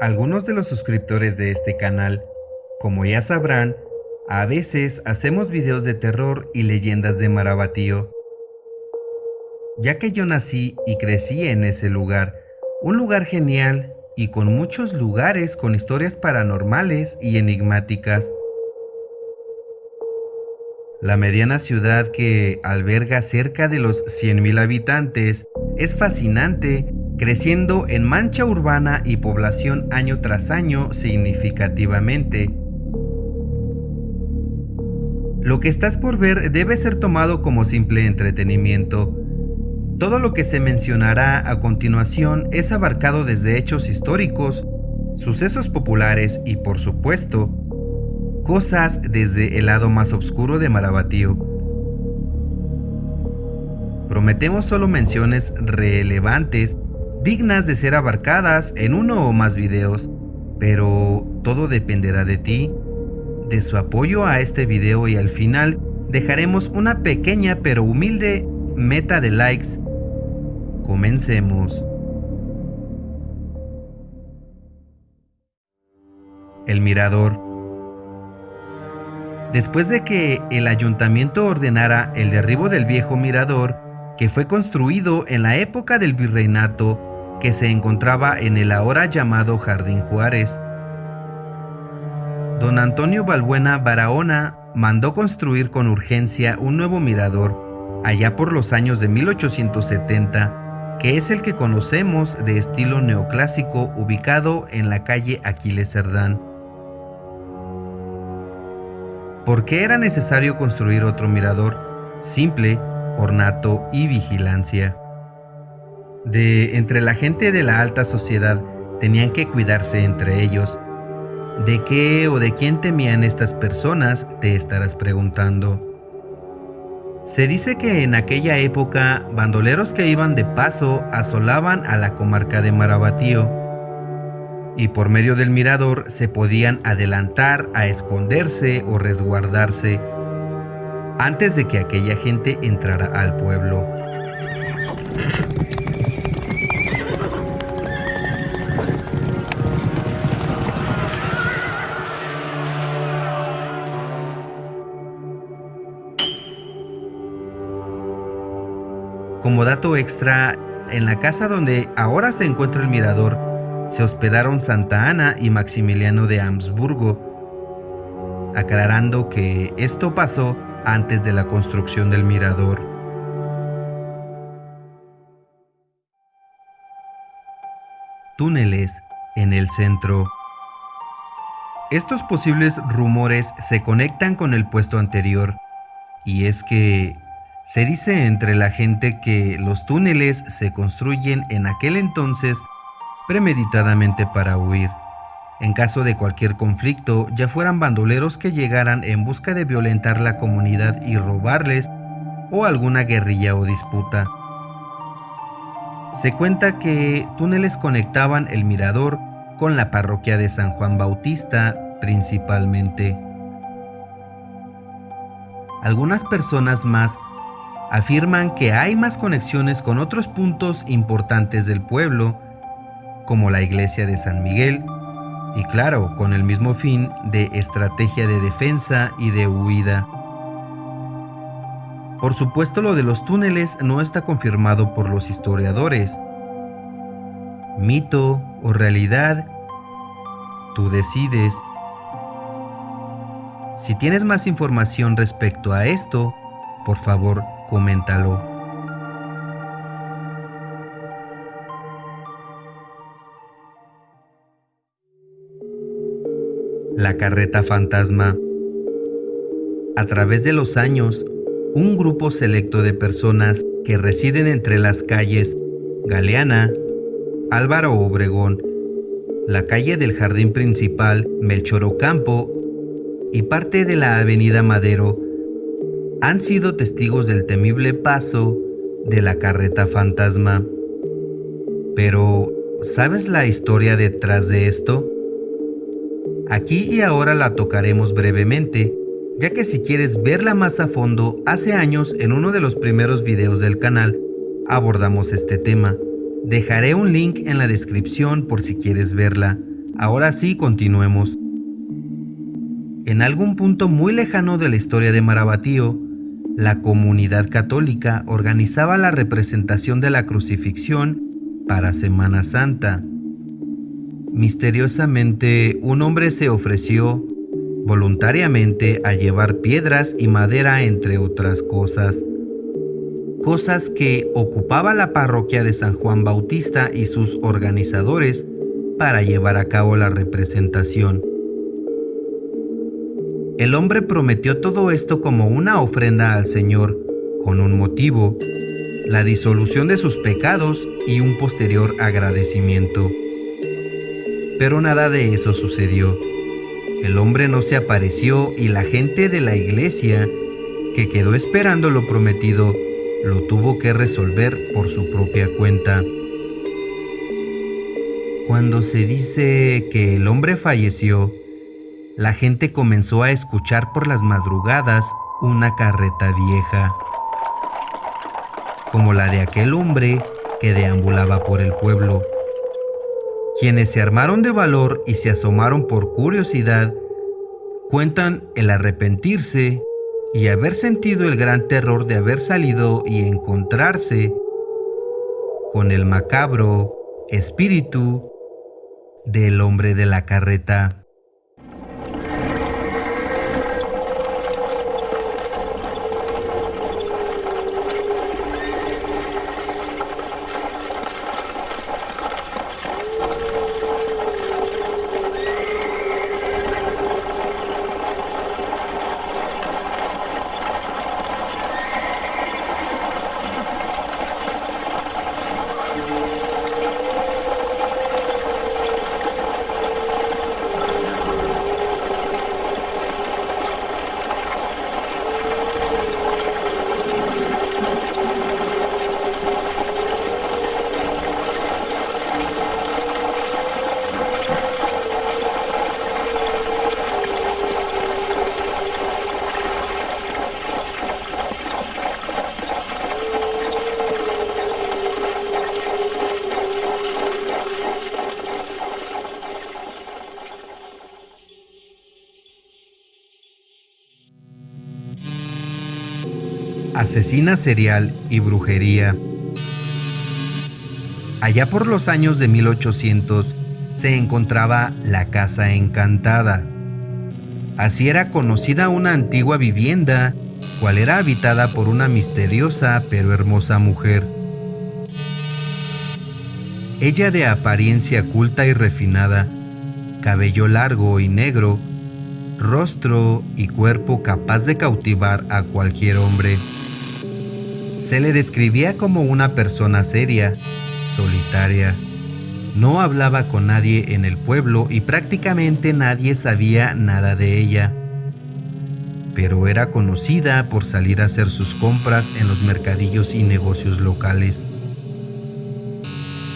Algunos de los suscriptores de este canal, como ya sabrán, a veces hacemos videos de terror y leyendas de Marabatío. Ya que yo nací y crecí en ese lugar, un lugar genial y con muchos lugares con historias paranormales y enigmáticas. La mediana ciudad que alberga cerca de los 100.000 habitantes es fascinante creciendo en mancha urbana y población año tras año significativamente. Lo que estás por ver debe ser tomado como simple entretenimiento. Todo lo que se mencionará a continuación es abarcado desde hechos históricos, sucesos populares y por supuesto, cosas desde el lado más oscuro de Marabatío. Prometemos solo menciones relevantes dignas de ser abarcadas en uno o más videos, pero todo dependerá de ti, de su apoyo a este video y al final dejaremos una pequeña pero humilde meta de likes. Comencemos. El Mirador Después de que el ayuntamiento ordenara el derribo del viejo mirador, que fue construido en la época del virreinato que se encontraba en el ahora llamado Jardín Juárez. Don Antonio Balbuena Barahona mandó construir con urgencia un nuevo mirador allá por los años de 1870, que es el que conocemos de estilo neoclásico ubicado en la calle Aquiles Cerdán. ¿Por qué era necesario construir otro mirador? Simple, ornato y vigilancia de entre la gente de la alta sociedad tenían que cuidarse entre ellos. ¿De qué o de quién temían estas personas? Te estarás preguntando. Se dice que en aquella época bandoleros que iban de paso asolaban a la comarca de Marabatío y por medio del mirador se podían adelantar a esconderse o resguardarse antes de que aquella gente entrara al pueblo. Como dato extra, en la casa donde ahora se encuentra el mirador, se hospedaron Santa Ana y Maximiliano de Habsburgo, aclarando que esto pasó antes de la construcción del mirador. Túneles en el centro. Estos posibles rumores se conectan con el puesto anterior, y es que se dice entre la gente que los túneles se construyen en aquel entonces premeditadamente para huir. En caso de cualquier conflicto, ya fueran bandoleros que llegaran en busca de violentar la comunidad y robarles, o alguna guerrilla o disputa. Se cuenta que túneles conectaban el mirador con la parroquia de San Juan Bautista principalmente. Algunas personas más afirman que hay más conexiones con otros puntos importantes del pueblo, como la iglesia de San Miguel, y claro, con el mismo fin de estrategia de defensa y de huida. Por supuesto lo de los túneles no está confirmado por los historiadores. Mito o realidad, tú decides. Si tienes más información respecto a esto, por favor coméntalo. La carreta fantasma. A través de los años, un grupo selecto de personas que residen entre las calles Galeana, Álvaro Obregón, la calle del Jardín Principal Melchor Ocampo y parte de la Avenida Madero han sido testigos del temible paso de la carreta fantasma. Pero, ¿sabes la historia detrás de esto? Aquí y ahora la tocaremos brevemente, ya que si quieres verla más a fondo, hace años en uno de los primeros videos del canal abordamos este tema. Dejaré un link en la descripción por si quieres verla. Ahora sí, continuemos. En algún punto muy lejano de la historia de Marabatío, la comunidad católica organizaba la representación de la crucifixión para Semana Santa. Misteriosamente, un hombre se ofreció voluntariamente a llevar piedras y madera entre otras cosas. Cosas que ocupaba la parroquia de San Juan Bautista y sus organizadores para llevar a cabo la representación. El hombre prometió todo esto como una ofrenda al Señor, con un motivo, la disolución de sus pecados y un posterior agradecimiento. Pero nada de eso sucedió. El hombre no se apareció y la gente de la iglesia, que quedó esperando lo prometido, lo tuvo que resolver por su propia cuenta. Cuando se dice que el hombre falleció, la gente comenzó a escuchar por las madrugadas una carreta vieja, como la de aquel hombre que deambulaba por el pueblo. Quienes se armaron de valor y se asomaron por curiosidad, cuentan el arrepentirse y haber sentido el gran terror de haber salido y encontrarse con el macabro espíritu del hombre de la carreta. Asesina serial y brujería. Allá por los años de 1800 se encontraba la Casa Encantada. Así era conocida una antigua vivienda, cual era habitada por una misteriosa pero hermosa mujer. Ella de apariencia culta y refinada, cabello largo y negro, rostro y cuerpo capaz de cautivar a cualquier hombre. Se le describía como una persona seria, solitaria. No hablaba con nadie en el pueblo y prácticamente nadie sabía nada de ella. Pero era conocida por salir a hacer sus compras en los mercadillos y negocios locales.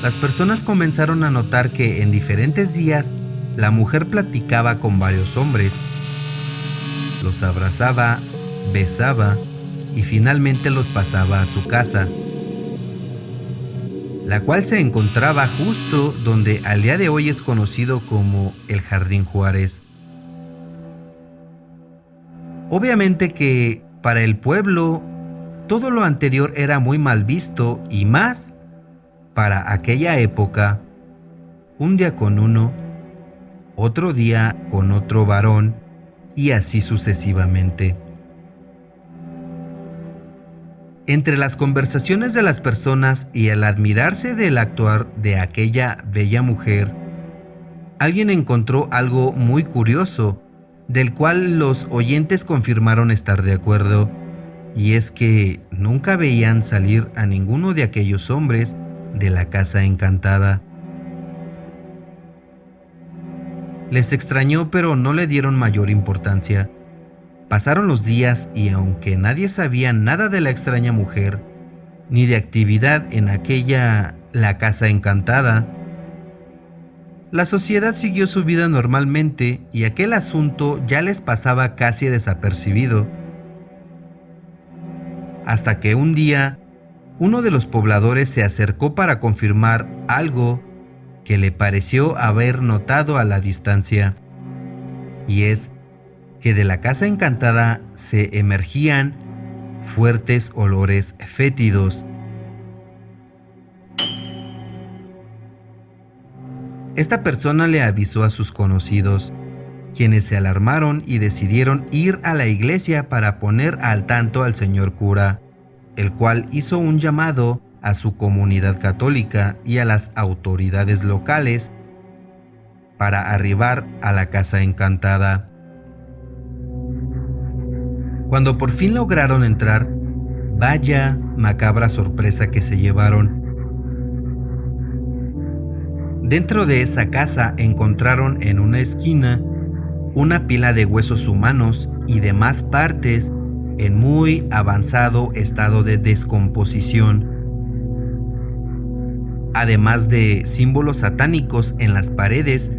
Las personas comenzaron a notar que en diferentes días la mujer platicaba con varios hombres. Los abrazaba, besaba y finalmente los pasaba a su casa, la cual se encontraba justo donde al día de hoy es conocido como el Jardín Juárez. Obviamente que para el pueblo todo lo anterior era muy mal visto y más para aquella época, un día con uno, otro día con otro varón y así sucesivamente. Entre las conversaciones de las personas y al admirarse del actuar de aquella bella mujer, alguien encontró algo muy curioso, del cual los oyentes confirmaron estar de acuerdo, y es que nunca veían salir a ninguno de aquellos hombres de la casa encantada. Les extrañó pero no le dieron mayor importancia Pasaron los días y aunque nadie sabía nada de la extraña mujer, ni de actividad en aquella la casa encantada. La sociedad siguió su vida normalmente y aquel asunto ya les pasaba casi desapercibido. Hasta que un día, uno de los pobladores se acercó para confirmar algo que le pareció haber notado a la distancia. Y es que de la casa encantada se emergían fuertes olores fétidos. Esta persona le avisó a sus conocidos, quienes se alarmaron y decidieron ir a la iglesia para poner al tanto al señor cura, el cual hizo un llamado a su comunidad católica y a las autoridades locales para arribar a la casa encantada. Cuando por fin lograron entrar, vaya macabra sorpresa que se llevaron. Dentro de esa casa encontraron en una esquina una pila de huesos humanos y demás partes en muy avanzado estado de descomposición, además de símbolos satánicos en las paredes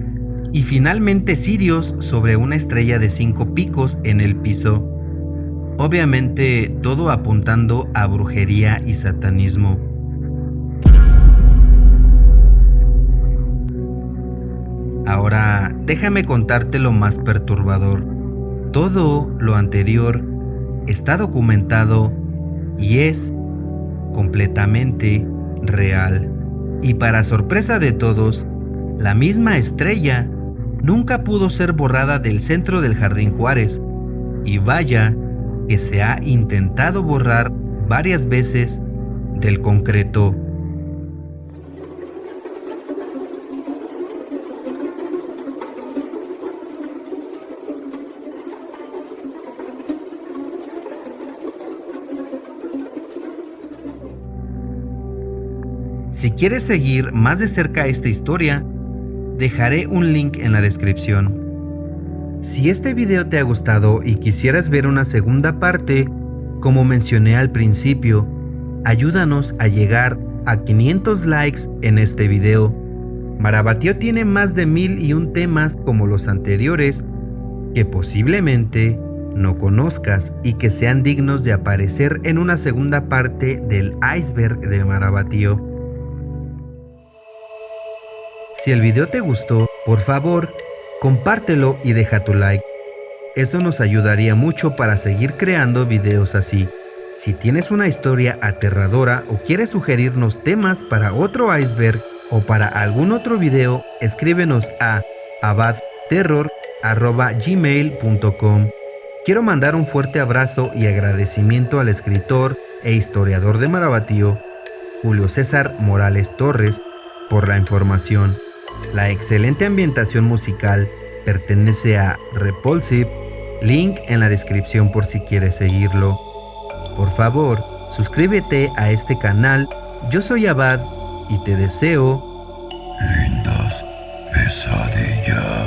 y finalmente cirios sobre una estrella de cinco picos en el piso. Obviamente todo apuntando a brujería y satanismo. Ahora déjame contarte lo más perturbador. Todo lo anterior está documentado y es completamente real. Y para sorpresa de todos, la misma estrella nunca pudo ser borrada del centro del Jardín Juárez. Y vaya que se ha intentado borrar varias veces del concreto. Si quieres seguir más de cerca esta historia, dejaré un link en la descripción. Si este video te ha gustado y quisieras ver una segunda parte, como mencioné al principio, ayúdanos a llegar a 500 likes en este video. Marabatio tiene más de mil y un temas como los anteriores que posiblemente no conozcas y que sean dignos de aparecer en una segunda parte del iceberg de Marabatío. Si el video te gustó, por favor, compártelo y deja tu like. Eso nos ayudaría mucho para seguir creando videos así. Si tienes una historia aterradora o quieres sugerirnos temas para otro iceberg o para algún otro video, escríbenos a abadterror.gmail.com Quiero mandar un fuerte abrazo y agradecimiento al escritor e historiador de Marabatío, Julio César Morales Torres, por la información. La excelente ambientación musical pertenece a Repulsive, link en la descripción por si quieres seguirlo. Por favor, suscríbete a este canal, yo soy Abad y te deseo lindas pesadillas.